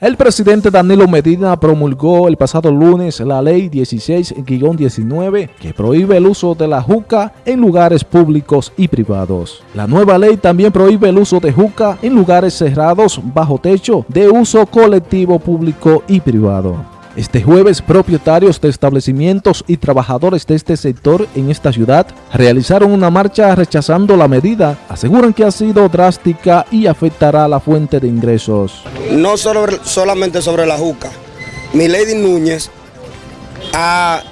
El presidente Danilo Medina promulgó el pasado lunes la ley 16-19 que prohíbe el uso de la juca en lugares públicos y privados. La nueva ley también prohíbe el uso de juca en lugares cerrados bajo techo de uso colectivo público y privado. Este jueves, propietarios de establecimientos y trabajadores de este sector en esta ciudad realizaron una marcha rechazando la medida. Aseguran que ha sido drástica y afectará la fuente de ingresos. No solamente sobre la juca. Milady Núñez ha,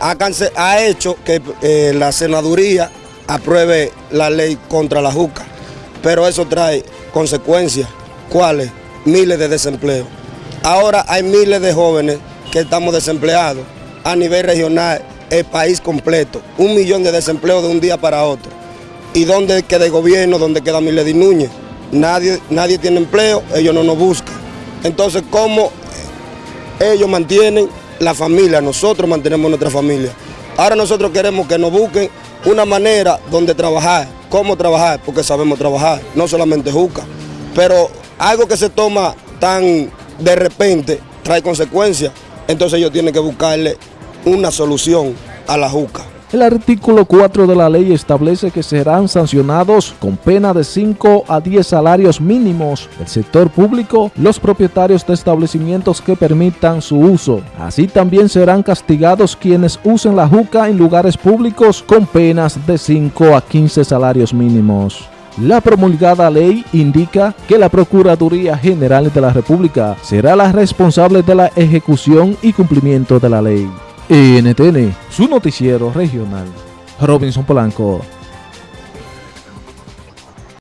ha, hecho que eh, la senaduría apruebe la ley contra la juca, pero eso trae consecuencias. ¿Cuáles? Miles de desempleos. Ahora hay miles de jóvenes que estamos desempleados a nivel regional, el país completo. Un millón de desempleos de un día para otro. ¿Y dónde queda el gobierno? ¿Dónde queda Milady Núñez? Nadie, nadie tiene empleo, ellos no nos buscan. Entonces, ¿cómo ellos mantienen la familia? Nosotros mantenemos nuestra familia. Ahora nosotros queremos que nos busquen una manera donde trabajar. ¿Cómo trabajar? Porque sabemos trabajar, no solamente juca. Pero algo que se toma tan de repente trae consecuencias, entonces ellos tienen que buscarle una solución a la juca. El artículo 4 de la ley establece que serán sancionados con pena de 5 a 10 salarios mínimos del sector público los propietarios de establecimientos que permitan su uso. Así también serán castigados quienes usen la juca en lugares públicos con penas de 5 a 15 salarios mínimos. La promulgada ley indica que la Procuraduría General de la República será la responsable de la ejecución y cumplimiento de la ley. NTN, su noticiero regional. Robinson Polanco.